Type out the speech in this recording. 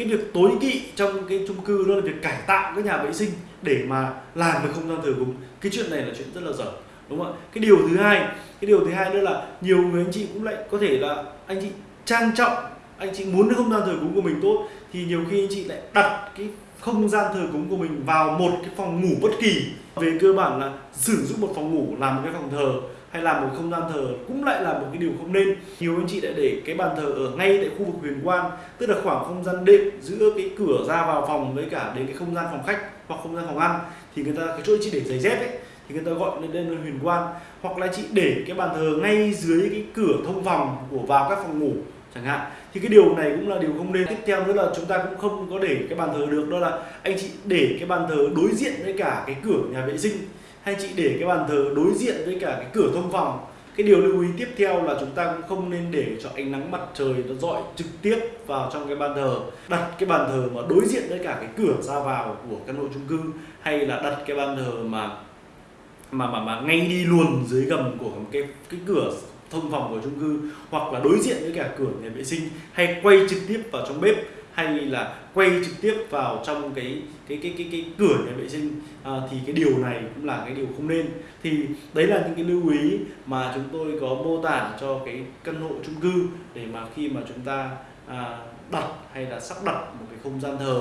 cái việc tối kỵ trong cái chung cư đó là việc cải tạo cái nhà vệ sinh để mà làm cái không gian thờ cúng. Cái chuyện này là chuyện rất là dở, đúng không ạ? Cái điều thứ hai, cái điều thứ hai nữa là nhiều người anh chị cũng lại có thể là anh chị trang trọng anh chị muốn cái không gian thờ cúng của mình tốt, thì nhiều khi anh chị lại đặt cái không gian thờ cúng của mình vào một cái phòng ngủ bất kỳ. Về cơ bản là sử dụng một phòng ngủ làm một cái phòng thờ hay làm một không gian thờ cũng lại là một cái điều không nên. Nhiều anh chị đã để cái bàn thờ ở ngay tại khu vực huyền quan, tức là khoảng không gian đệm giữa cái cửa ra vào phòng với cả đến cái không gian phòng khách hoặc không gian phòng ăn, thì người ta, cái chỗ chị để giày dép ấy, thì người ta gọi lên đây là huyền quan. Hoặc là chị để cái bàn thờ ngay dưới cái cửa thông phòng của vào các phòng ngủ chẳng hạn. Thì cái điều này cũng là điều không nên. Tiếp theo nữa là chúng ta cũng không có để cái bàn thờ được, đó là anh chị để cái bàn thờ đối diện với cả cái cửa nhà vệ sinh. Hay chị để cái bàn thờ đối diện với cả cái cửa thông phòng. Cái điều lưu ý tiếp theo là chúng ta cũng không nên để cho ánh nắng mặt trời nó dọi trực tiếp vào trong cái bàn thờ. Đặt cái bàn thờ mà đối diện với cả cái cửa ra vào của căn hộ chung cư, hay là đặt cái bàn thờ mà mà mà mà ngay đi luôn dưới gầm của cái cái cửa thông phòng của chung cư hoặc là đối diện với cả cửa nhà vệ sinh hay quay trực tiếp vào trong bếp hay là quay trực tiếp vào trong cái cái cái cái cái cửa nhà vệ sinh. À, thì cái điều này cũng là cái điều không nên. Thì đấy là những cái lưu ý mà chúng tôi có mô tả cho cái căn hộ chung cư để mà khi mà chúng ta à, đặt hay là sắp đặt một cái không gian thờ